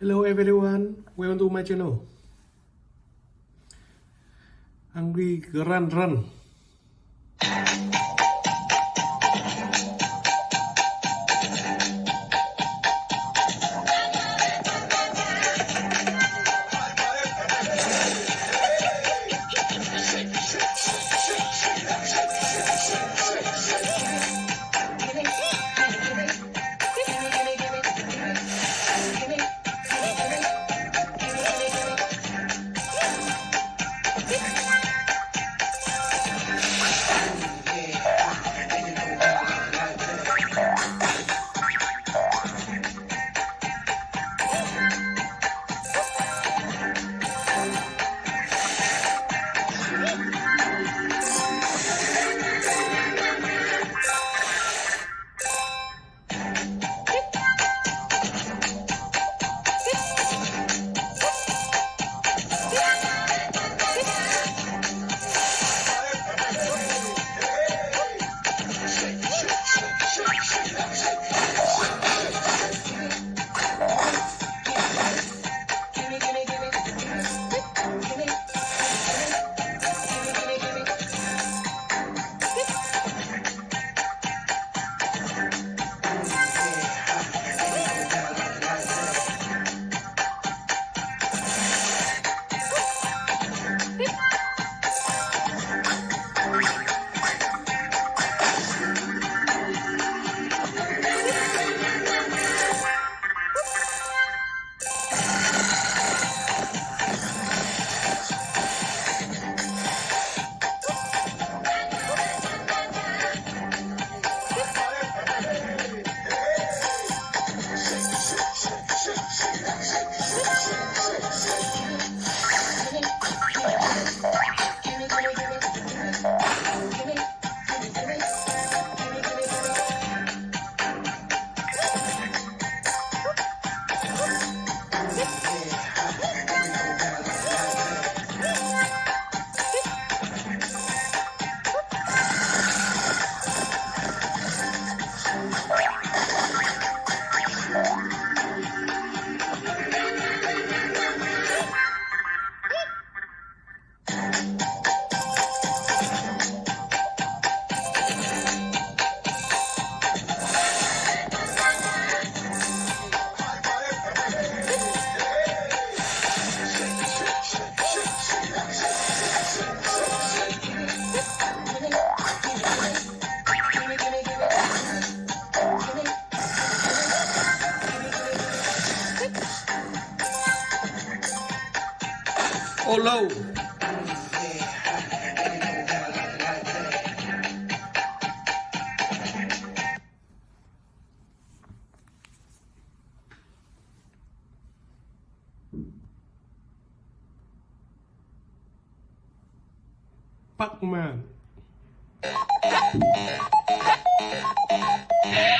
Hello everyone, welcome to my channel. Angry Grand Run. Pac-Man.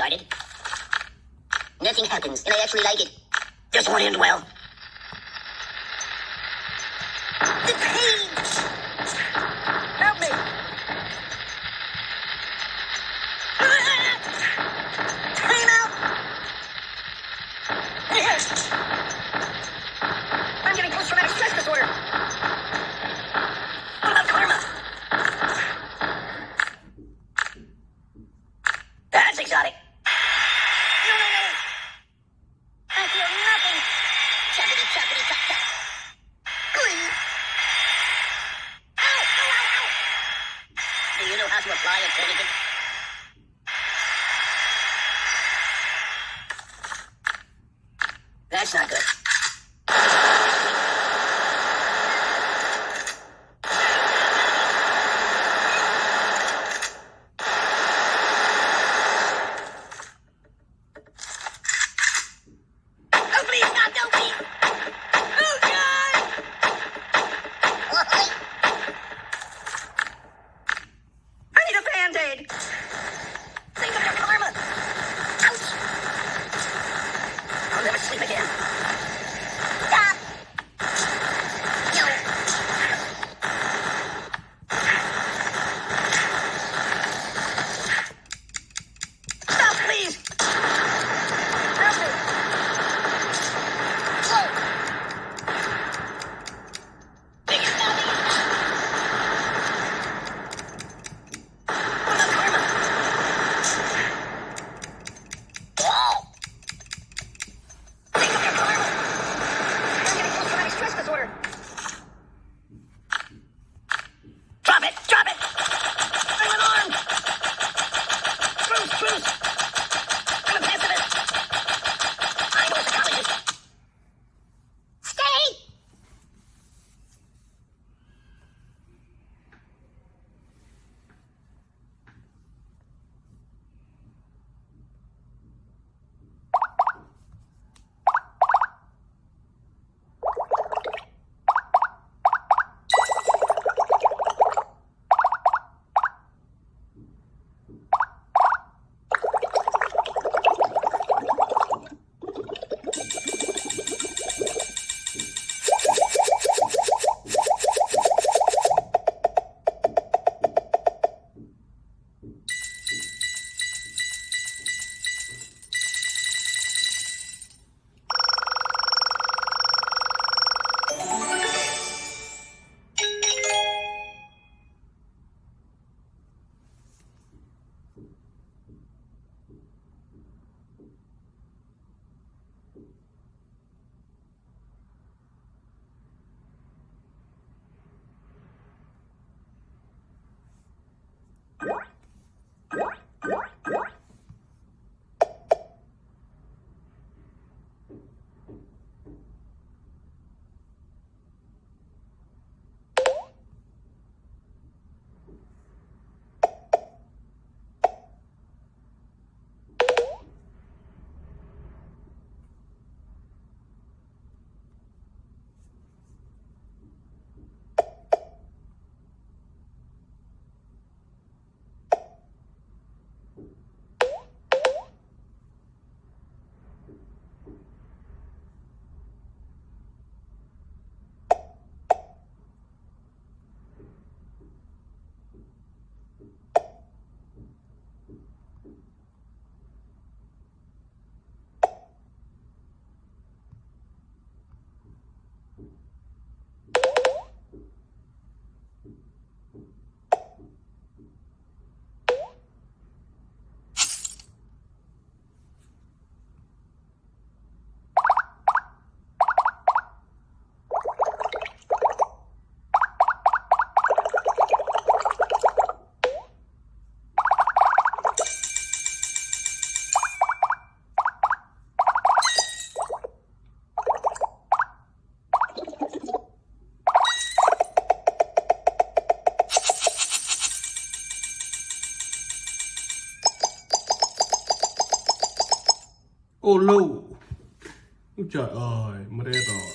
started. Nothing happens, and I actually like it. Just one end well. cô lưu. Trời ơi mất hết rồi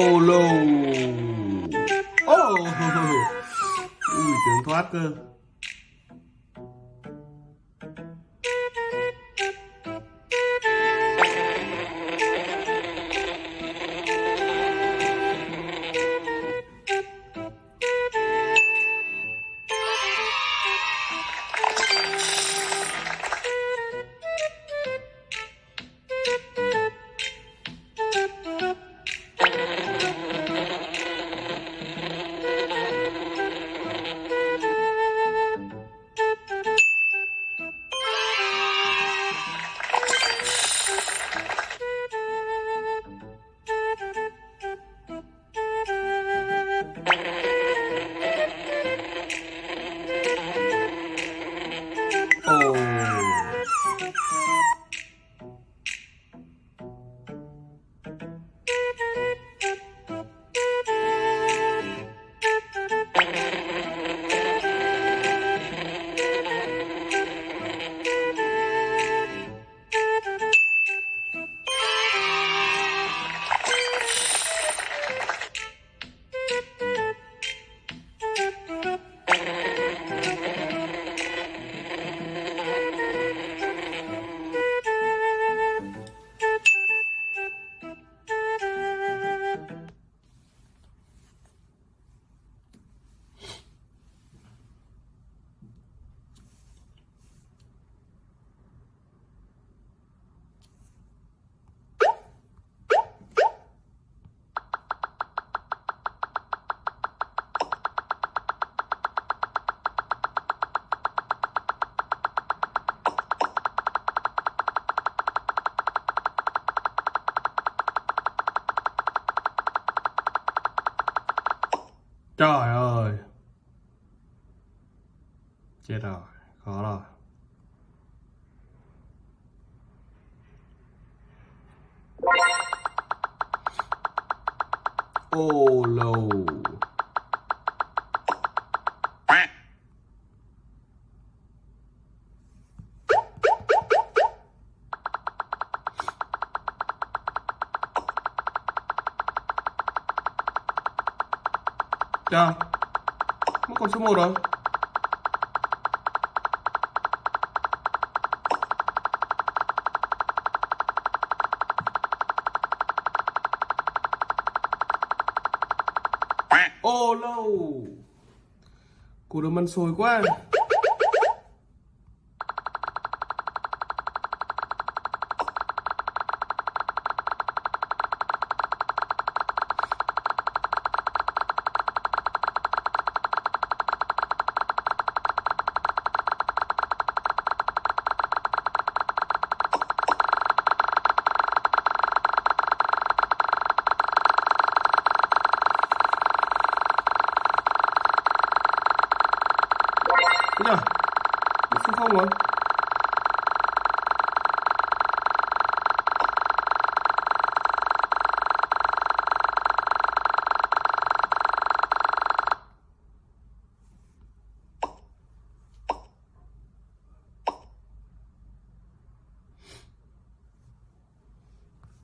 Ô lô ui tiếng thoát cơ. Trời ơi. Chết rồi khó rồi. Ô lô Chào Mất con số 1 rồi. Ô oh, lâu. No. Củ đồ ăn sồi quá.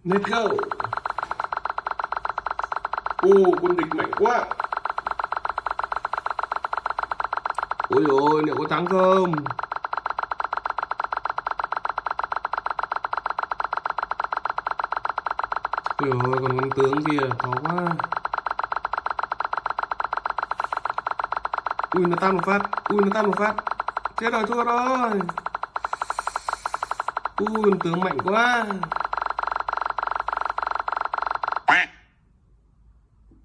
Let go Ô, quân địch mạnh quá. Ôi ôi, liệu có thắng không? Ôi ôi, còn con tướng kia, khó quá. Ui, nó tan một phát. Ui, nó tan một phát. Chết rồi, thua rồi. Ui, con tướng mạnh quá.